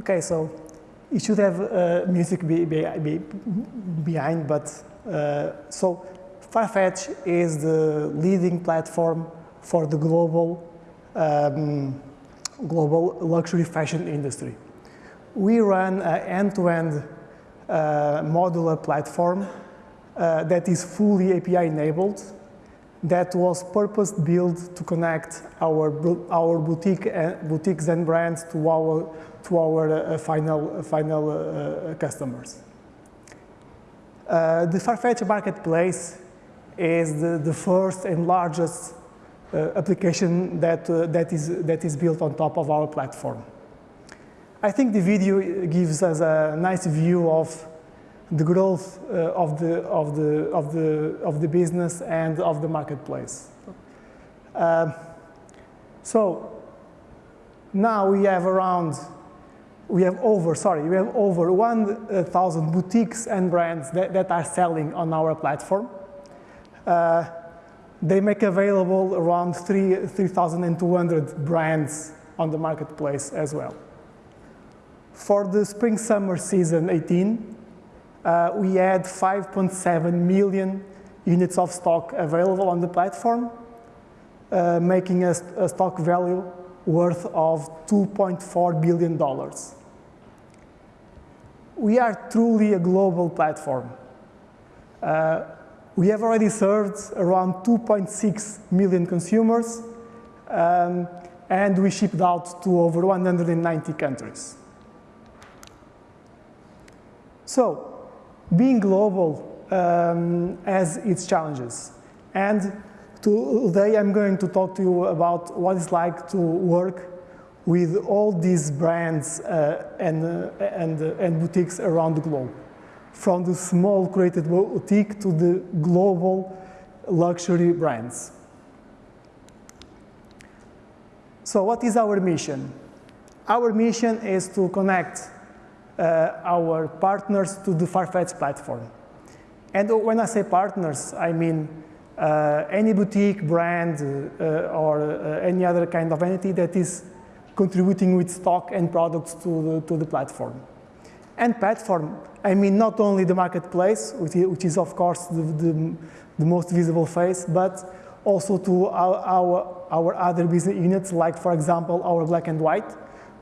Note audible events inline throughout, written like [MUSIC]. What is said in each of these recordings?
Okay, so it should have uh, music be, be, be behind, but uh, so Farfetch is the leading platform for the global um, global luxury fashion industry. We run an end-to-end uh, modular platform uh, that is fully API enabled that was purpose built to connect our, our boutique, uh, boutiques and brands to our, to our uh, final, final uh, customers. Uh, the Farfetch Marketplace is the, the first and largest uh, application that, uh, that, is, that is built on top of our platform. I think the video gives us a nice view of the growth uh, of, the, of, the, of, the, of the business and of the marketplace. Uh, so now we have around, we have over, sorry, we have over 1,000 boutiques and brands that, that are selling on our platform. Uh, they make available around 3,200 3, brands on the marketplace as well. For the spring-summer season 18, uh, we had 5.7 million units of stock available on the platform, uh, making a, a, stock value worth of $2.4 billion. We are truly a global platform. Uh, we have already served around 2.6 million consumers, um, and we shipped out to over 190 countries. So, being global um, has its challenges. And today I'm going to talk to you about what it's like to work with all these brands uh, and, uh, and, uh, and boutiques around the globe from the small created boutique to the global luxury brands. So what is our mission? Our mission is to connect uh, our partners to the Farfetch platform. And when I say partners, I mean uh, any boutique, brand, uh, or any other kind of entity that is contributing with stock and products to the, to the platform. And platform, I mean not only the marketplace, which is, of course the, the, the, most visible face, but also to our, our, our other business units, like for example, our black and white,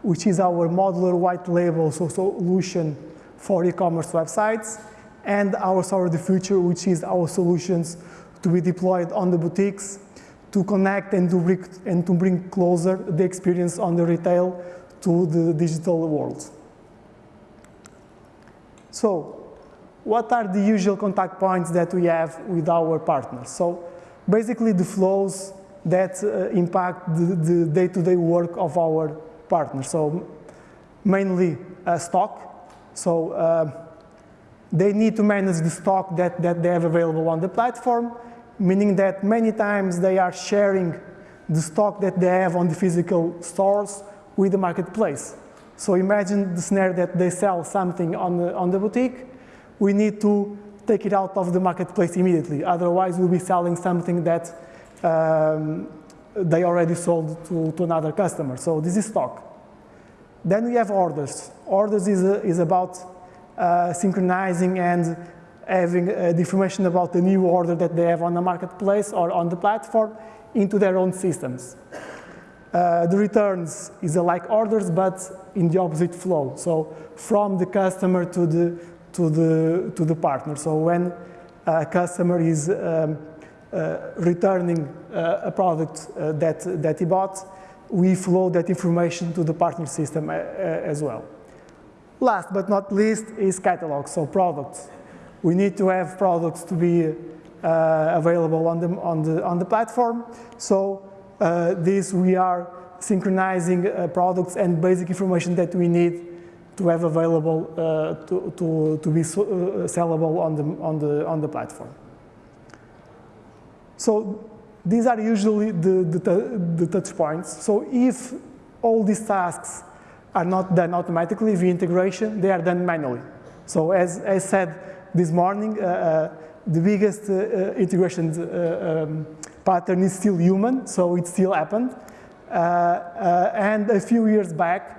which is our modular white label so solution for e-commerce websites, and our Store of the Future, which is our solutions to be deployed on the boutiques to connect and to bring, and to bring closer the experience on the retail to the digital world. So what are the usual contact points that we have with our partners? So basically the flows that uh, impact the day-to-day -day work of our partners. So mainly uh, stock. So uh, they need to manage the stock that, that they have available on the platform, meaning that many times they are sharing the stock that they have on the physical stores with the marketplace. So imagine the scenario that they sell something on the, on the boutique. We need to take it out of the marketplace immediately. Otherwise, we'll be selling something that um, they already sold to, to another customer. So this is stock. Then we have orders. Orders is, is about uh, synchronizing and having uh, the information about the new order that they have on the marketplace or on the platform into their own systems. Uh, the returns is like orders, but in the opposite flow. So from the customer to the, to the, to the partner. So when a customer is um, uh, returning uh, a product uh, that, that he bought, we flow that information to the partner system uh, as well. Last but not least is catalog, so products. We need to have products to be available on the, on, the, on the platform. So uh, this we are synchronizing uh, products and basic information that we need to have available uh, to, to, to be so, uh, sellable on the, on, the, on the platform. So these are usually the, the, the touch points. So if all these tasks are not done automatically via integration, they are done manually. So as I said this morning, uh, uh, the biggest uh, integration um, pattern is still human, so it still happened. And a few years back,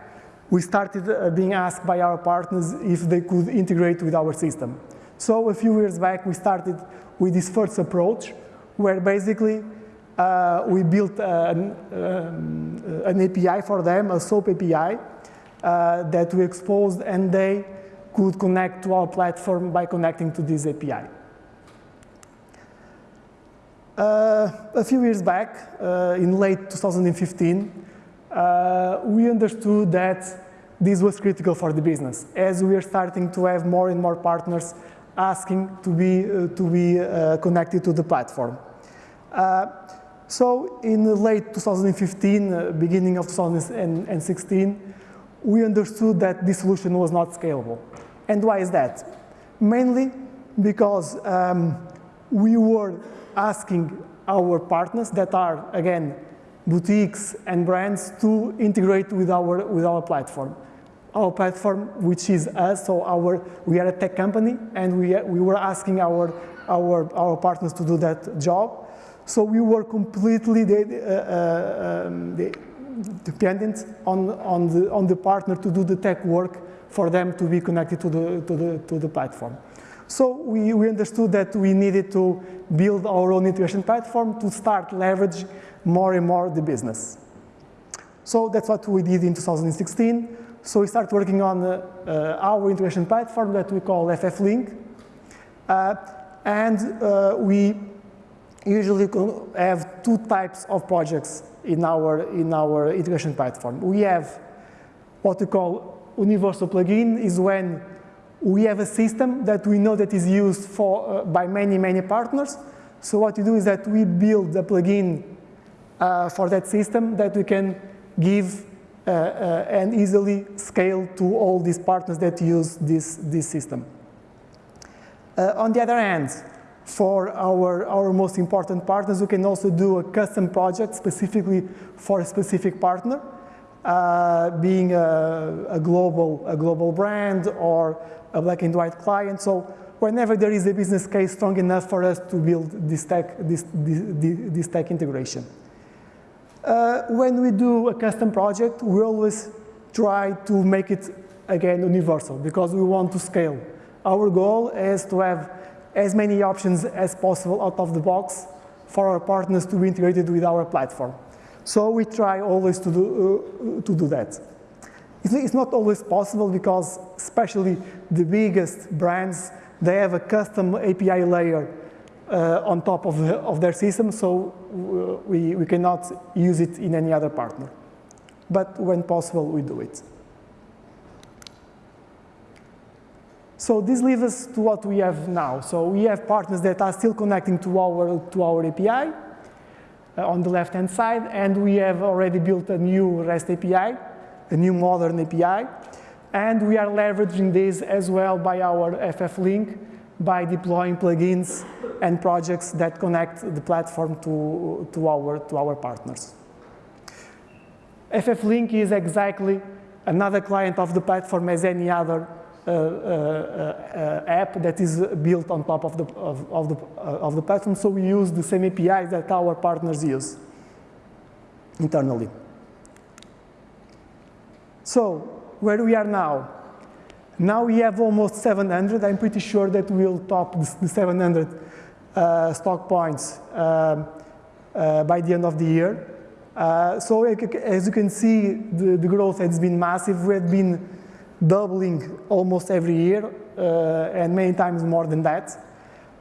we started being asked by our partners if they could integrate with our system. So a few years back, we started with this first approach, where basically uh, we built an, um, an, API for them, a SOAP API, uh, that we exposed, and they could connect to our platform by connecting to this API. Uh, a few years back, uh, in late 2015, uh, we understood that this was critical for the business, as we are starting to have more and more partners asking to be, uh, to be uh, connected to the platform. Uh, so in late 2015, uh, beginning of 2016, we understood that this solution was not scalable. And why is that? Mainly because um, we were asking our partners that are, again, boutiques and brands to integrate with our, with our platform. Our platform, which is us, so our, we are a tech company, and we, we were asking our, our, our partners to do that job. So we were completely uh, uh, um, dependent on, on, the, on the partner to do the tech work for them to be connected to the, to the, to the platform. So we, we understood that we needed to build our own integration platform to start leverage more and more the business. So that's what we did in 2016. So we started working on uh, our integration platform that we call FF Link. Uh, and uh, we usually have two types of projects in our, in our integration platform. We have what we call universal plugin is when we have a system that we know that is used for, uh, by many, many partners. So what we do is that we build a plugin uh, for that system that we can give uh, uh, and easily scale to all these partners that use this, this system. Uh, on the other hand, for our, our most important partners, we can also do a custom project specifically for a specific partner, uh, being a, a, global, a global brand or a black and white client. So whenever there is a business case strong enough for us to build this tech, this, this, this tech integration. Uh, when we do a custom project, we always try to make it, again, universal because we want to scale. Our goal is to have as many options as possible out of the box for our partners to be integrated with our platform. So we try always to do, uh, to do that. It's not always possible because especially the biggest brands, they have a custom API layer uh, on top of, the, of their system, so we, we cannot use it in any other partner. But when possible, we do it. So this leads us to what we have now. So we have partners that are still connecting to our, to our API uh, on the left-hand side, and we have already built a new REST API, a new modern API, and we are leveraging this as well by our FF Link by deploying plugins and projects that connect the platform to, to, our, to our partners. FF Link is exactly another client of the platform as any other uh, uh, uh, app that is built on top of the, of, of the, of the platform. So we use the same APIs that our partners use internally. So where we are now, now we have almost 700. I'm pretty sure that we'll top the 700 uh, stock points uh, uh, by the end of the year. Uh, so as you can see, the, the growth has been massive. We have been doubling almost every year uh, and many times more than that.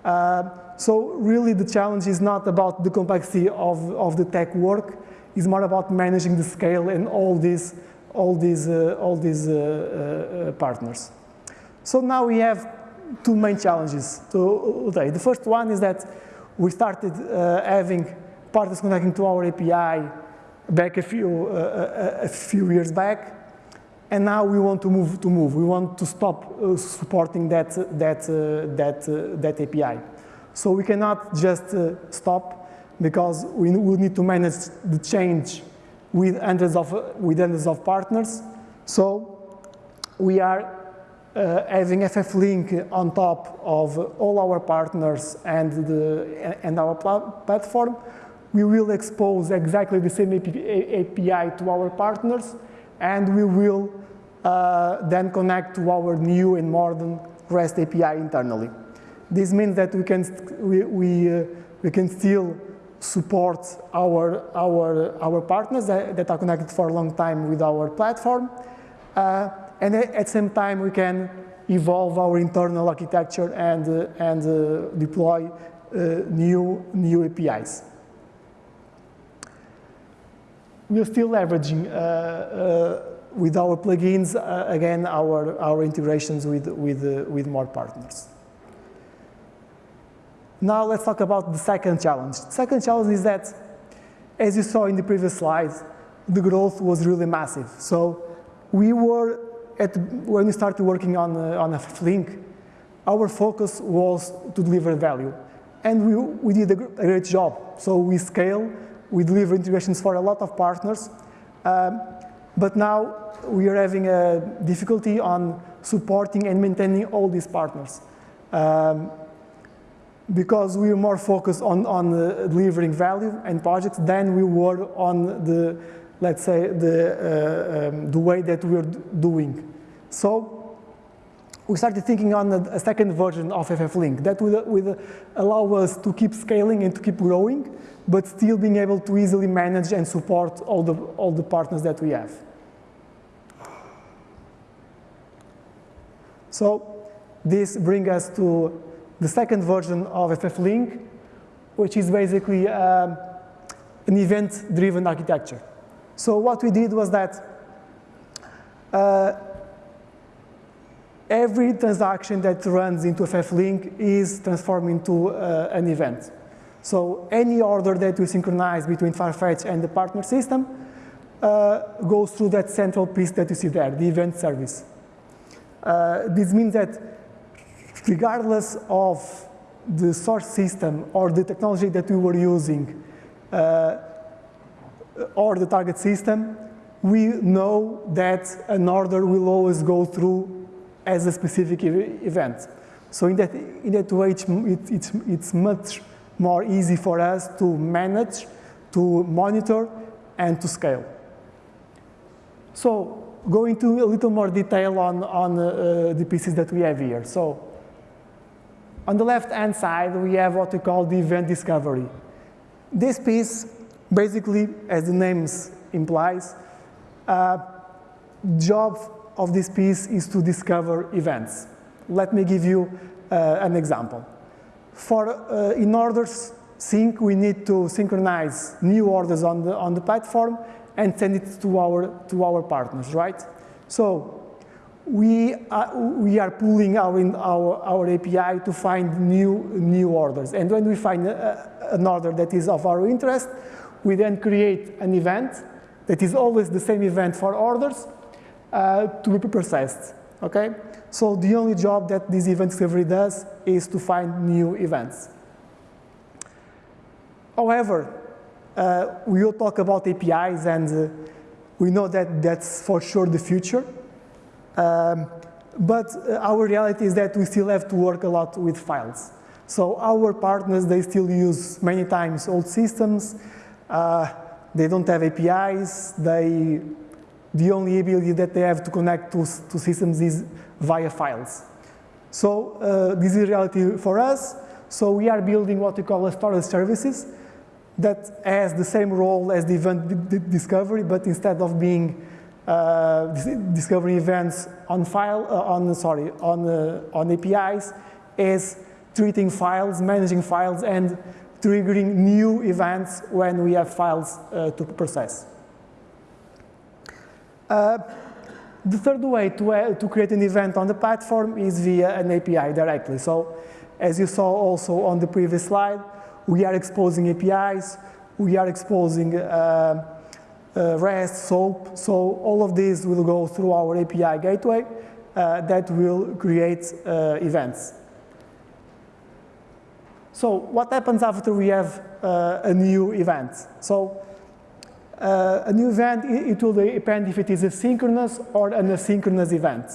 Uh, so really the challenge is not about the complexity of, of the tech work, it's more about managing the scale and all these, all these, uh, all these uh, uh, partners. So now we have two main challenges today. The first one is that we started uh, having partners connecting to our API back a few, a, a few years back, and now we want to move to move. We want to stop uh, supporting that, that, uh, that, uh, that API. So we cannot just uh, stop because we will need to manage the change with hundreds of, with hundreds of partners. So we are uh, having FF Link on top of all our partners and, the, and our platform. We will expose exactly the same API to our partners and we will uh, then connect to our new and modern REST API internally. This means that we can, we, we, uh, we can still support our, our, our partners that, that, are connected for a long time with our platform. Uh, and at the same time, we can evolve our internal architecture and, uh, and uh, deploy uh, new, new APIs. We are still leveraging uh, uh, with our plugins, uh, again, our, our integrations with, with, with more partners. Now let's talk about the second challenge. The second challenge is that, as you saw in the previous slides, the growth was really massive. So we were, at, when we started working on, uh, on FFLink, our focus was to deliver value. And we, we did a great job. So we scale, we deliver integrations for a lot of partners. Um, but now we are having a difficulty on supporting and maintaining all these partners. Um, because we are more focused on, on uh, delivering value and projects than we were on the, let's say, the, uh, um, the way that we're doing. So we started thinking on a, a second version of FFLink that would, would allow us to keep scaling and to keep growing, but still being able to easily manage and support all the, all the partners that we have. So this brings us to the second version of FFLink, which is basically um, an event-driven architecture. So what we did was that uh, every transaction that runs into FFLink is transformed into uh, an event. So any order that we synchronize between Farfetch and the partner system uh, goes through that central piece that you see there, the event service. Uh, this means that regardless of the source system or the technology that we were using uh, or the target system, we know that an order will always go through as a specific event. So in that, in that way, it's, it's, it's much more easy for us to manage, to monitor, and to scale. So go into a little more detail on, on uh, the pieces that we have here. So on the left-hand side, we have what we call the event discovery. This piece, basically, as the name implies, uh, job of this piece is to discover events. Let me give you uh, an example. For uh, in orders sync, we need to synchronize new orders on the, on the platform and send it to our, to our partners, right? So we are, we are pulling our, in our, our API to find new, new orders. And when we find a, an order that is of our interest, we then create an event that is always the same event for orders uh, to be processed, okay? So the only job that this event discovery does is to find new events. However, uh, we will talk about APIs and uh, we know that that's for sure the future. Um, but uh, our reality is that we still have to work a lot with files. So our partners, they still use many times old systems. Uh, they don't have APIs. They, the only ability that they have to connect to, to systems is via files. So uh, this is reality for us. So we are building what we call a storage services that has the same role as the event discovery, but instead of being uh, discovering events on file, uh, on sorry, on uh, on APIs is treating files, managing files, and triggering new events when we have files uh, to process. Uh, the third way to, uh, to create an event on the platform is via an API directly. So as you saw also on the previous slide, we are exposing APIs, we are exposing uh, REST, SOAP. So all of these will go through our API gateway uh, that will create uh, events. So what happens after we have a new event? So uh, a new event, it, will depend if it is a synchronous or an asynchronous event.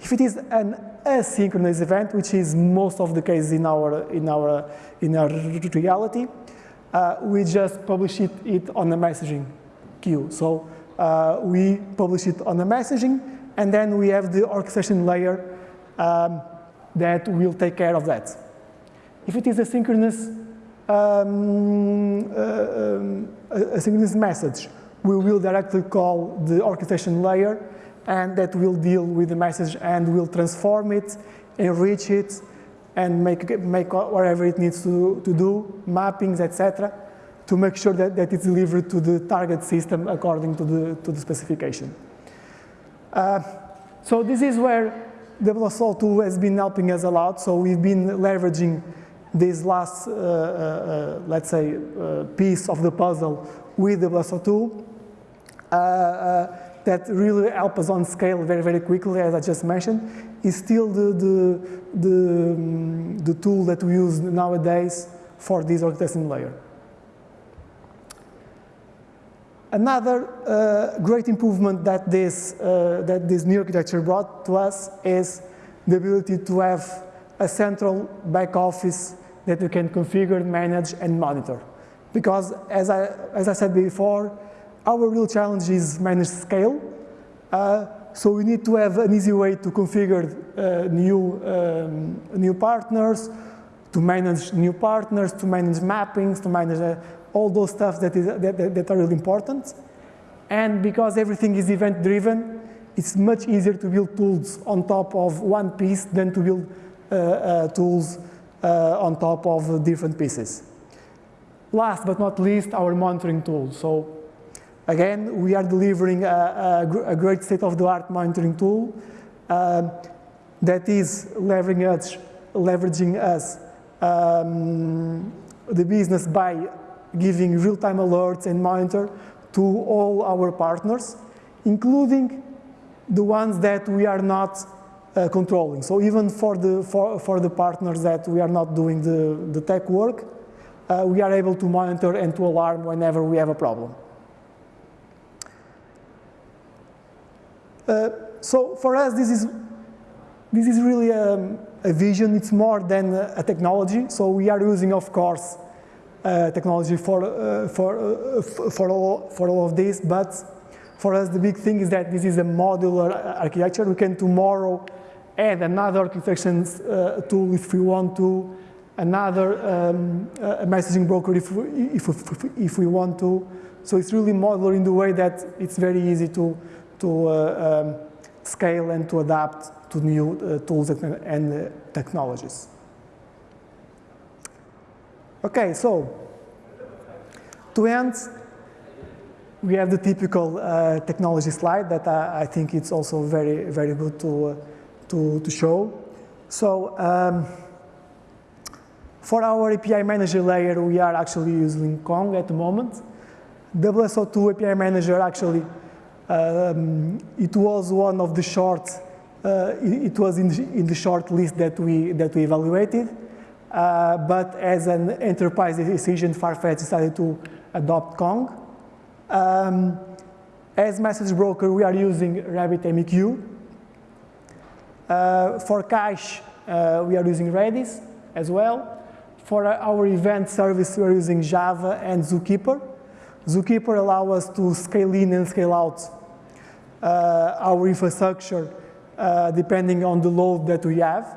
If it is an asynchronous event, which is most of the cases in our, in our, in our reality, uh, we just publish it, it on a messaging queue. So uh, we publish it on the messaging, and then we have the orchestration layer um, that will take care of that. If it is a synchronous, um, uh, um, a synchronous message, we will directly call the orchestration layer and that will deal with the message and will transform it, enrich it, and make, make whatever it needs to, to do, mappings, etc., to make sure that, that it's delivered to the target system according to the, to the specification. Uh, so this is where WSO2 has been helping us a lot. So we've been leveraging this last, uh, uh, uh let's say, uh, piece of the puzzle with WSO2 uh, uh, that really help us on scale very, very quickly, as I just mentioned, is still the, the, the, um, the tool that we use nowadays for this orchestration layer. Another uh, great improvement that this, uh, that this new architecture brought to us is the ability to have a central back office that you can configure, manage, and monitor. Because as I, as I said before, our real challenge is manage scale. Uh, so we need to have an easy way to configure uh, new, um, new partners, to manage new partners, to manage mappings, to manage uh, all those stuff that, is, that, that, are really important. And because everything is event-driven, it's much easier to build tools on top of one piece than to build tools uh, on top of different pieces. Last but not least, our monitoring tool. So again, we are delivering a, a, a great state-of-the-art monitoring tool um, that is leveraging us, leveraging us um, the business by giving real-time alerts and monitor to all our partners, including the ones that we are not uh, controlling. So even for the, for, for the partners that we are not doing the, the tech work, uh, we are able to monitor and to alarm whenever we have a problem. Uh, so for us, this is, this is really a, a vision. It's more than a technology. So we are using, of course, uh, technology for, uh, for, uh, for, all, for all of this, but for us the big thing is that this is a modular architecture. We can tomorrow add another orchestration uh, tool if we want to, another um, uh, messaging broker if we, if, if, if, we want to. So it's really modular in the way that it's very easy to, to uh, um, scale and to adapt to new tools and, and technologies. Okay, so to end, we have the typical uh, technology slide that I, I, think it's also very, very good to, uh, to, to, show. So um, for our API manager layer, we are actually using Kong at the moment. WSO2 API manager actually, um, it was one of the short, uh, it, it, was in the, in the short list that we, that we evaluated. Uh, but as an enterprise decision, Farfetch decided to adopt Kong. Um, as message broker, we are using RabbitMQ. Uh, for cache, uh, we are using Redis as well. For our event service, we are using Java and Zookeeper. Zookeeper allows us to scale in and scale out uh, our infrastructure uh, depending on the load that we have.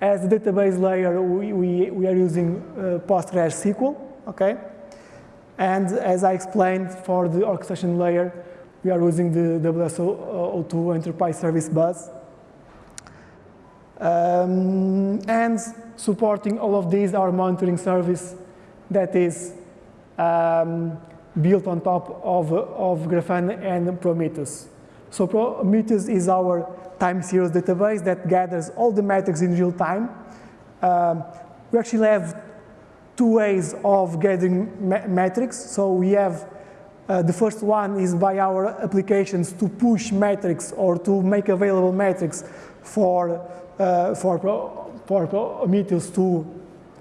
As database layer, we, we, we are using uh, PostgreSQL, okay? And as I explained, for the orchestration layer, we are using the WSO2 Enterprise Service Bus. Um, and supporting all of these, our monitoring service that is um, built on top of, of Grafana and Prometheus. So Prometheus is our time series database that gathers all the metrics in real time. Um, we actually have two ways of gathering metrics. So we have uh, the first one is by our applications to push metrics or to make available metrics for uh, for for Prometheus to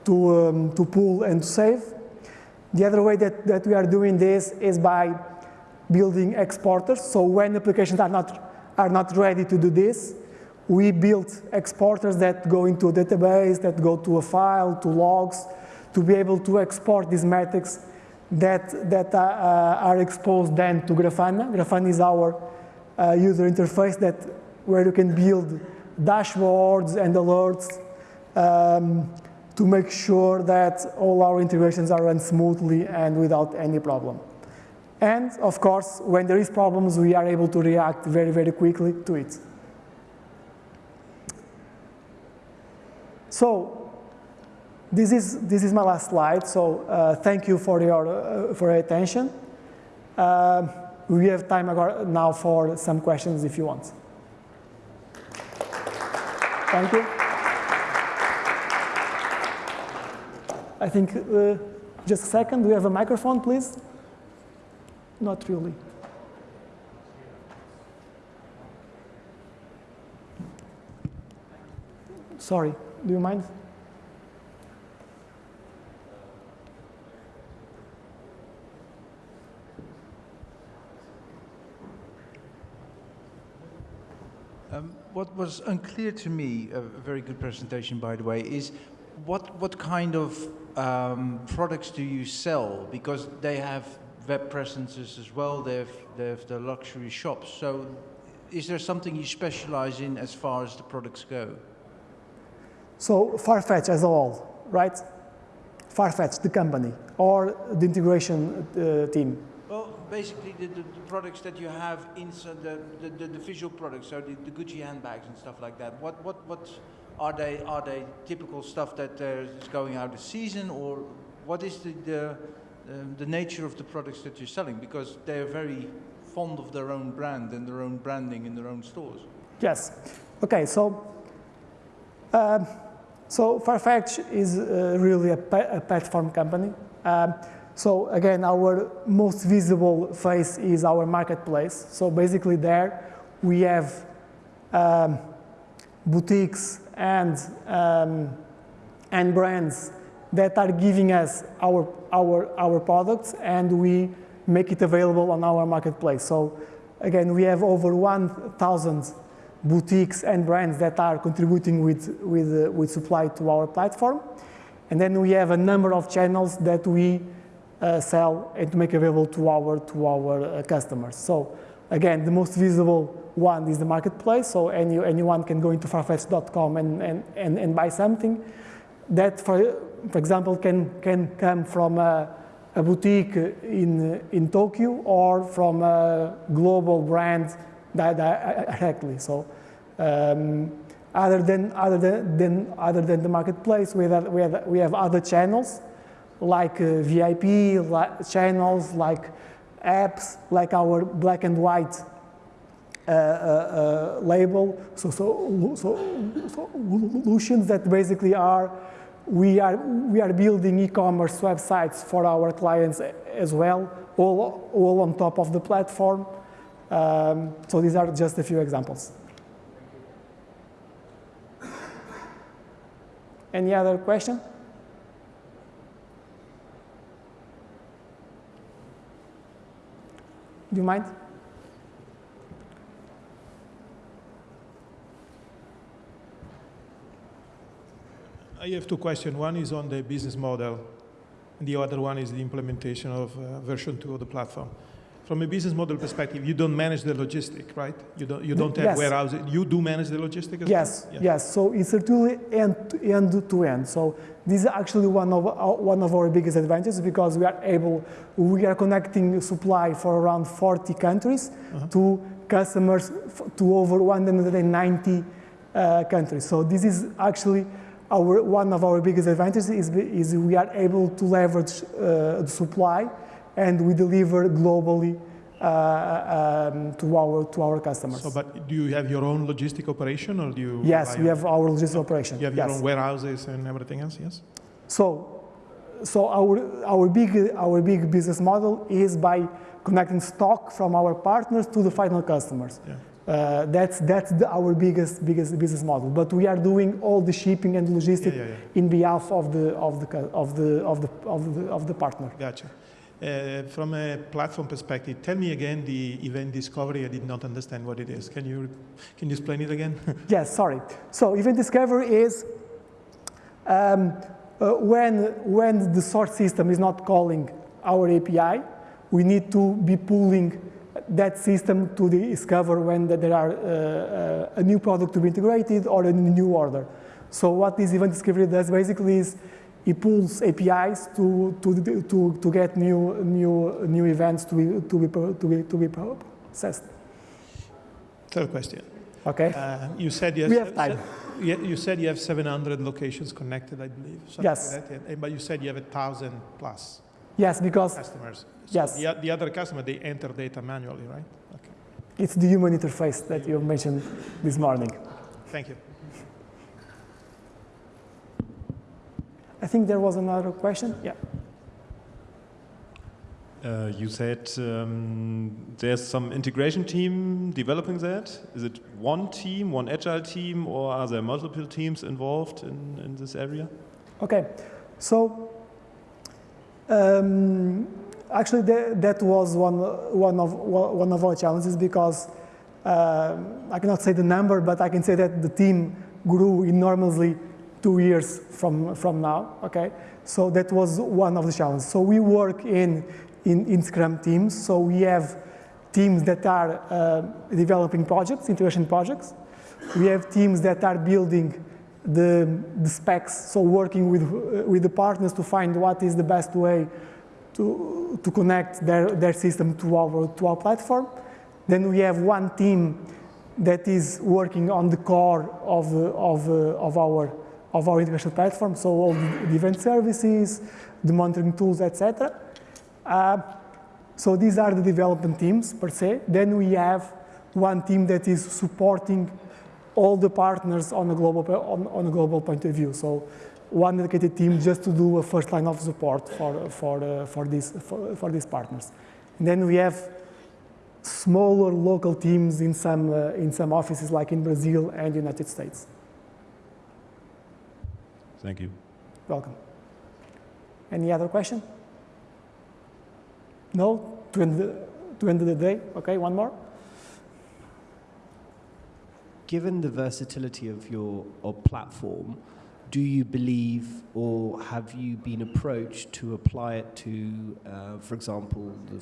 to um, to pull and to save. The other way that that we are doing this is by building exporters. So when applications are not are not ready to do this. We build exporters that go into a database, that go to a file, to logs, to be able to export these metrics that, that are, uh, are exposed then to Grafana. Grafana is our uh, user interface that where you can build dashboards and alerts um, to make sure that all our integrations are run smoothly and without any problem. And of course, when there is problems, we are able to react very, very quickly to it. So this is, this is my last slide. So uh, thank you for your, uh, for your attention. Uh, we have time now for some questions if you want. Thank you. I think, uh, just a second, do we have a microphone, please? Not really. Sorry, do you mind? Um, what was unclear to me, a very good presentation by the way, is what, what kind of um, products do you sell? Because they have web presences as well, they have, they have the luxury shops. So is there something you specialize in as far as the products go? So Farfetch as a whole, right? Farfetch, the company, or the integration uh, team? Basically the, the, the, products that you have inside the, the, the, visual products, so the, the Gucci handbags and stuff like that. What, what, what are they, are they typical stuff that is going out of season or what is the, the um, the nature of the products that you're selling because they're very fond of their own brand and their own branding in their own stores. Yes. Okay, so um, so Farfetch is uh, really a, a, platform company. Um, so again, our most visible face is our marketplace. So basically there we have um, boutiques and, um, and brands that are giving us our, our, our products and we make it available on our marketplace. So again, we have over 1,000 boutiques and brands that are contributing with, with, uh, with supply to our platform. And then we have a number of channels that we sell and to make available to our, to our uh, customers. So again, the most visible one is the marketplace. So any, anyone can go into farfetch.com and, and, and, and buy something. That, for, for example, can, can come from a, a boutique in, in Tokyo or from a global brand directly. So um, other than other than, other than the marketplace, we have we have we have other channels like uh, VIP like channels, like apps, like our black and white uh, uh, uh label. So so so, so solutions that basically are we are, we are building e-commerce websites for our clients as well, all, all on top of the platform. Um, so these are just a few examples. Any other question? Do you mind? I have two questions. One is on the business model, and the other one is the implementation of uh, version 2 of the platform. From a business model perspective, you don't manage the logistic, right? You don't, you don't have yes. warehouses. You do manage the logistic as yes, well? Yes, yes. So it's truly end to, end to end. So this is actually one of, our, one of our biggest advantages because we are able, we are connecting supply for around 40 countries uh -huh. to customers to over 190 uh, countries. So this is actually our, one of our biggest advantages is, is we are able to leverage uh, the supply and we deliver globally uh, um, to our to our customers. So, but do you have your own logistic operation, or do you? Yes, we have our logistic operation. You have yes. your own warehouses and everything else. Yes. So, so our our big our big business model is by connecting stock from our partners to the final customers. Yeah. Uh, that's that's the, our biggest biggest business model. But we are doing all the shipping and logistics yeah, yeah, yeah. in behalf of the of the of the of the of the, of the partner. Gotcha. Uh, from a platform perspective, tell me again the event discovery. I did not understand what it is. Can you can you explain it again? [LAUGHS] yes, sorry. So event discovery is um, uh, when when the source system is not calling our API, we need to be pulling that system to discover when there are uh, a new product to be integrated or a new order. So what this event discovery does basically is it pulls APIs to, to, to, to get new, new, new events to be, to be, to be, to be processed. Third question. Okay? Uh, you said you We have, time. you you said you have 700 locations connected, I believe. Yes. like. But you said you have a thousand plus Yes, because customers. So Yes. The, the other customer, they enter data manually, right? Okay. it's the human interface that you mentioned this morning. Thank you. I think there was another question. Yeah. Uh, you said um, there's some integration team developing that. Is it one team, one agile team, or are there multiple teams involved in, in this area? Okay, so um, actually that, that was one, one, of, one of our challenges because um I cannot say the number, but I can say that the team grew enormously two years from, from now, okay? So that was one of the challenges. So we work in, in, in Scrum teams, so we have teams that are uh, developing projects, integration projects. We have teams that are building the, the specs, so working with, uh, with the partners to find what is the best way to, to connect their, their system to our, to our platform. Then we have one team that is working on the core of, uh, of, of, our, of our integration platform, so all the, event services, the monitoring tools, etc. Uh, so these are the development teams per se. Then we have one team that is supporting all the partners on a global on, on a global point of view. So one dedicated team just to do a first line of support for for uh, for these for, for these partners. And then we have smaller local teams in some uh, in some offices like in Brazil and United States. Thank you. Welcome. Any other question? No? To end the, to end the day? Okay, one more? Given the versatility of your of platform, do you believe or have you been approached to apply it to, uh, for example, the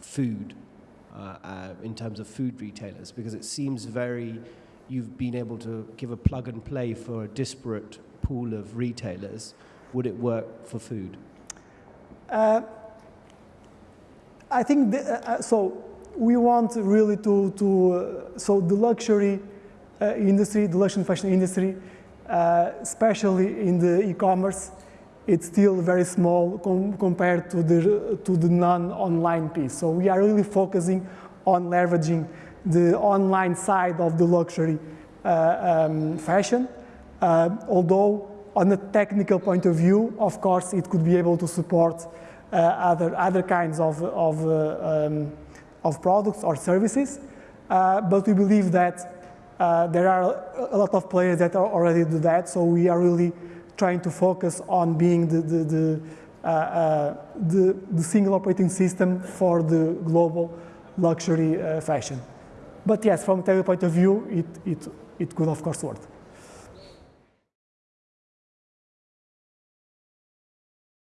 food, uh, uh, in terms of food retailers? Because it seems very, you've been able to give a plug and play for a disparate pool of retailers. Would it work for food? Uh, I think the, uh, uh, so. We want really to to uh, so the luxury uh, industry, the luxury fashion industry, uh, especially in the e-commerce, it's still very small com- compared to the to the non-online piece. So we are really focusing on leveraging the online side of the luxury uh, um, fashion. Uh, although on a technical point of view, of course, it could be able to support uh, other other kinds of of, uh, um, of products or services. Uh, but we believe that uh, there are a lot of players that already do that. So we are really trying to focus on being the the the, uh, the, the single operating system for the global luxury fashion. But yes, from a technical point of view, it, it, it could of course work.